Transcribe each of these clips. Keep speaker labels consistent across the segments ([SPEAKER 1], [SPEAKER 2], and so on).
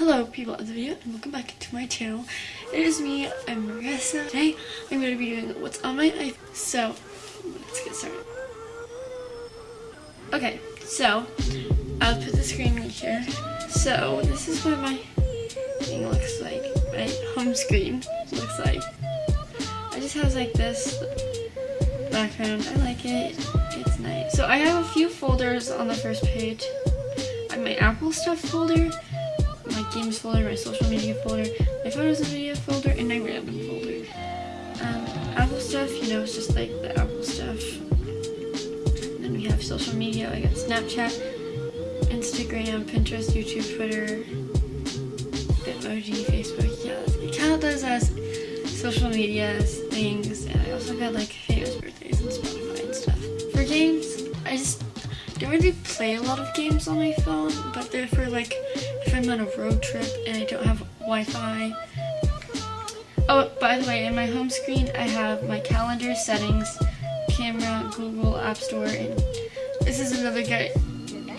[SPEAKER 1] Hello people of the video and welcome back to my channel. It is me, I'm Marissa. Today I'm going to be doing what's on my iPhone. So, let's get started. Okay, so I'll put the screen here. So this is what my thing looks like. My home screen looks like. I just have like this background. I like it. It's nice. So I have a few folders on the first page. I have my Apple stuff folder my games folder, my social media folder, my photos and video folder, and my random folder. Um, Apple stuff, you know, it's just like the Apple stuff. Then we have social media, I got Snapchat, Instagram, Pinterest, YouTube, Twitter, Bitmoji, Facebook, yeah, I count those as social media things, and I also got like famous birthdays and Spotify and stuff. For games, I just don't really play a lot of games on my phone, but they're for like I'm on a road trip and I don't have Wi-Fi. Oh, by the way, in my home screen, I have my calendar settings, camera, Google App Store, and this is another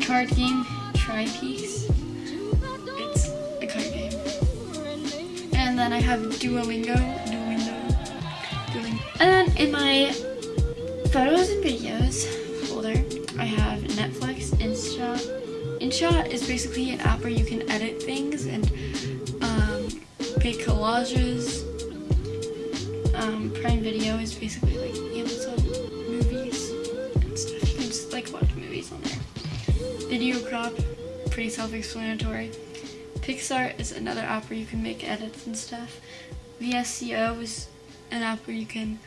[SPEAKER 1] card game, Tri Peaks. It's a card game. And then I have Duolingo, Duolingo, Duolingo. And then in my photos and videos InShot is basically an app where you can edit things and um, make collages. Um, Prime Video is basically like Amazon movies and stuff. You can just like watch movies on there. Video Crop, pretty self-explanatory. PicsArt is another app where you can make edits and stuff. VSCO is an app where you can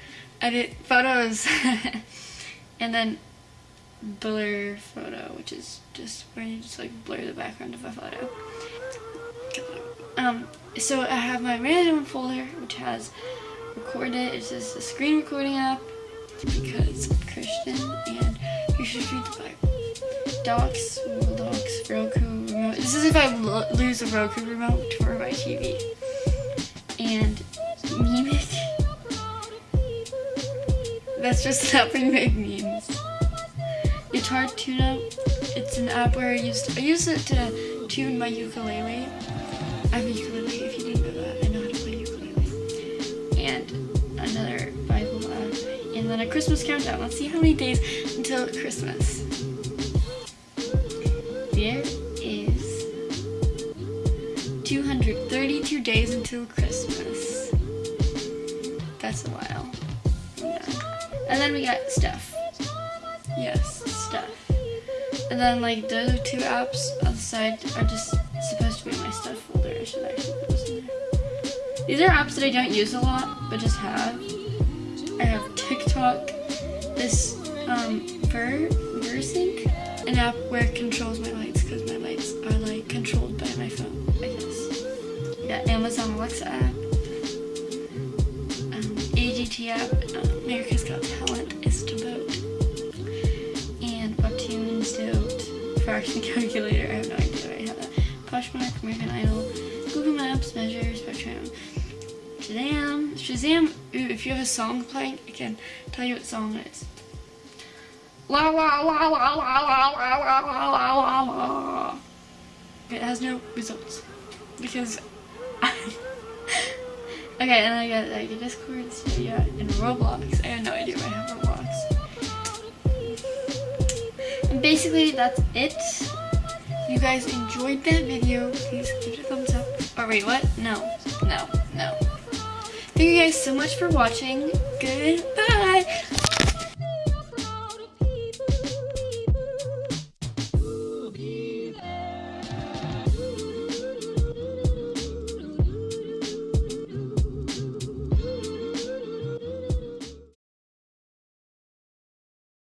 [SPEAKER 1] edit photos. and then blur photo, which is just where you just like blur the background of a photo. Um, so I have my random folder, which has recorded, it. It's just a screen recording app because I'm Christian and you should read the Bible. Docs, Google Docs, Roku remote. This is if I lo lose a Roku remote for my TV. And Mimic. That's just app make memes. Guitar Tune Up. It's an app where I used I use it to tune my ukulele. I have a ukulele if you didn't know that. I know how to play ukulele. And another Bible app. And then a Christmas countdown. Let's see how many days until Christmas. There is 232 days until Christmas. That's a while. Yeah. And then we got stuff. Yes. And then like the other two apps on the side are just supposed to be my stuff folder. I should actually put this in there. These are apps that I don't use a lot, but just have. I have TikTok, this um, Ver VerSync, an app where it controls my lights because my lights are like controlled by my phone, I guess. Yeah, Amazon Alexa app, um, AGT app, uh, America's Got Talent is to fraction calculator. I have no idea I have that. Poshmark, American Idol, Google Maps, Measure, Spectrum, Shazam. Shazam, ooh, if you have a song playing, I can tell you what song it is. La la la la la la la la la la la la. It has no results because Okay, and I got like a Discord, Stadia, and Roblox. I have no basically that's it. If you guys enjoyed that video, please give it a thumbs up. Oh wait, what? No, no, no. Thank you guys so much for watching. Goodbye.